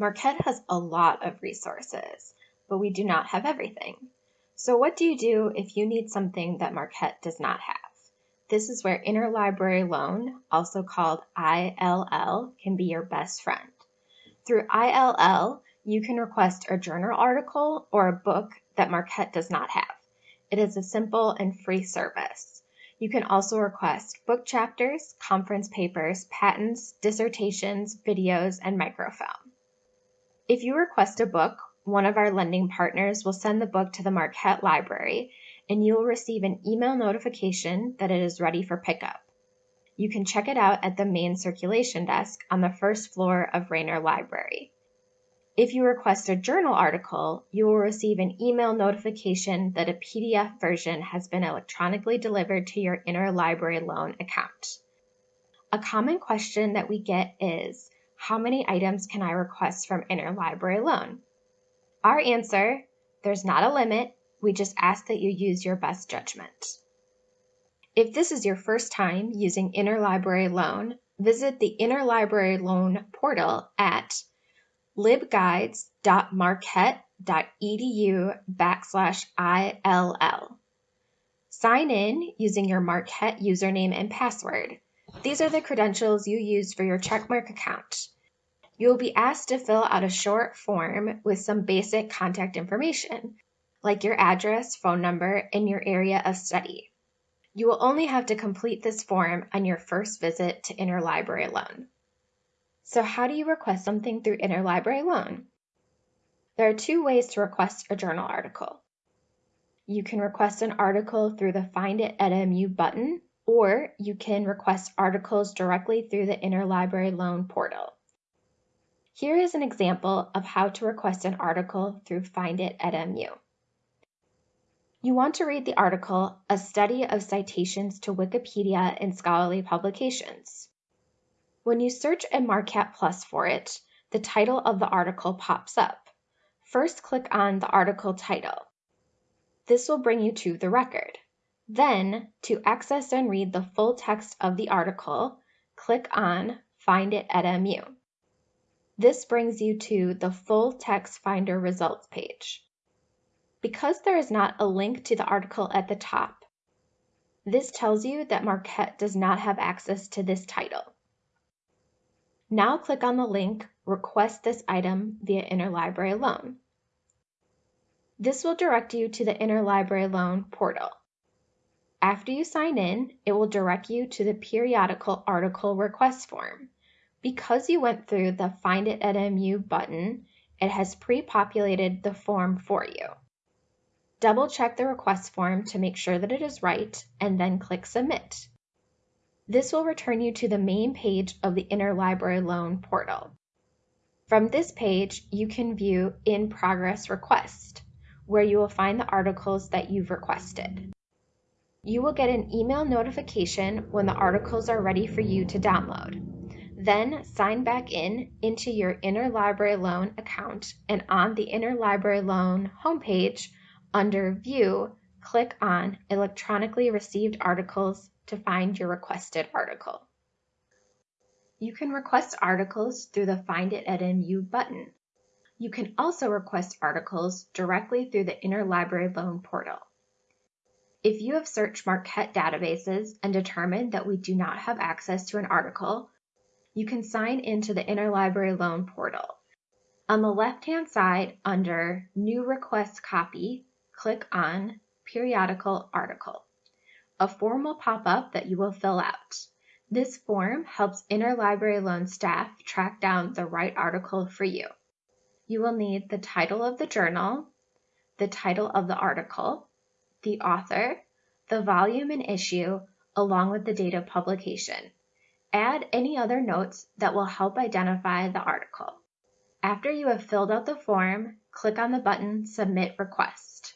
Marquette has a lot of resources, but we do not have everything. So what do you do if you need something that Marquette does not have? This is where Interlibrary Loan, also called ILL, can be your best friend. Through ILL, you can request a journal article or a book that Marquette does not have. It is a simple and free service. You can also request book chapters, conference papers, patents, dissertations, videos, and microfilm. If you request a book, one of our lending partners will send the book to the Marquette Library and you will receive an email notification that it is ready for pickup. You can check it out at the main circulation desk on the first floor of Raynor Library. If you request a journal article, you will receive an email notification that a PDF version has been electronically delivered to your interlibrary loan account. A common question that we get is, how many items can I request from interlibrary loan? Our answer, there's not a limit, we just ask that you use your best judgment. If this is your first time using Interlibrary Loan, visit the Interlibrary Loan portal at libguides.marquette.edu backslash ILL. Sign in using your Marquette username and password. These are the credentials you use for your CheckMarq account. You will be asked to fill out a short form with some basic contact information, like your address, phone number, and your area of study. You will only have to complete this form on your first visit to Interlibrary Loan. So how do you request something through Interlibrary Loan? There are two ways to request a journal article. You can request an article through the Find It at MU button, or you can request articles directly through the Interlibrary Loan portal. Here is an example of how to request an article through Find It at MU. You want to read the article, A Study of Citations to Wikipedia in Scholarly Publications. When you search in Marquette Plus for it, the title of the article pops up. First click on the article title. This will bring you to the record. Then, to access and read the full text of the article, click on Find it at MU. This brings you to the full text finder results page. Because there is not a link to the article at the top, this tells you that Marquette does not have access to this title. Now click on the link Request this item via Interlibrary Loan. This will direct you to the Interlibrary Loan portal. After you sign in, it will direct you to the periodical article request form. Because you went through the Find It at MU button, it has pre-populated the form for you. Double check the request form to make sure that it is right and then click Submit. This will return you to the main page of the Interlibrary Loan portal. From this page, you can view In Progress Request, where you will find the articles that you've requested. You will get an email notification when the articles are ready for you to download. Then sign back in into your Interlibrary Loan account and on the Interlibrary Loan homepage under View, click on Electronically Received Articles to find your requested article. You can request articles through the Find It at MU button. You can also request articles directly through the Interlibrary Loan portal. If you have searched Marquette databases and determined that we do not have access to an article, you can sign into the Interlibrary Loan portal. On the left-hand side, under New Request Copy, click on Periodical Article. A form will pop up that you will fill out. This form helps Interlibrary Loan staff track down the right article for you. You will need the title of the journal, the title of the article, the author, the volume and issue, along with the date of publication. Add any other notes that will help identify the article. After you have filled out the form, click on the button Submit Request.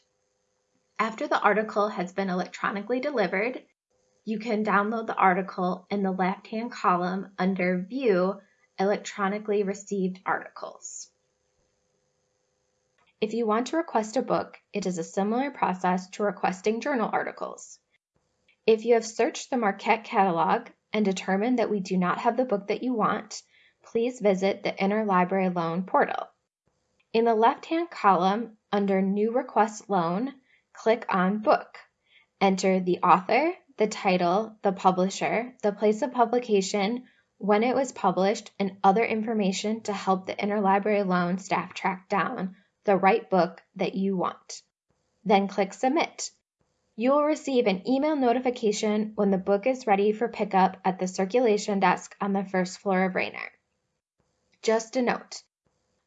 After the article has been electronically delivered, you can download the article in the left-hand column under View Electronically Received Articles. If you want to request a book, it is a similar process to requesting journal articles. If you have searched the Marquette catalog and determined that we do not have the book that you want, please visit the Interlibrary Loan portal. In the left-hand column, under New Request Loan, click on Book. Enter the author, the title, the publisher, the place of publication, when it was published, and other information to help the Interlibrary Loan staff track down the right book that you want. Then click Submit. You will receive an email notification when the book is ready for pickup at the circulation desk on the first floor of Raynor. Just a note,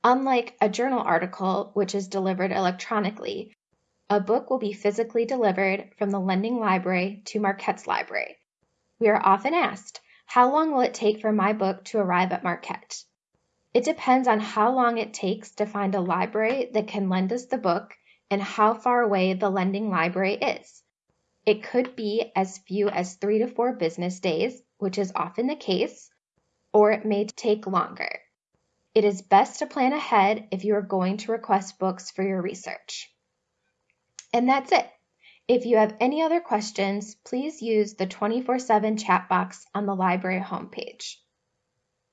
unlike a journal article which is delivered electronically, a book will be physically delivered from the lending library to Marquette's library. We are often asked, how long will it take for my book to arrive at Marquette? It depends on how long it takes to find a library that can lend us the book and how far away the lending library is. It could be as few as three to four business days, which is often the case, or it may take longer. It is best to plan ahead if you are going to request books for your research. And that's it. If you have any other questions, please use the 24-7 chat box on the library homepage.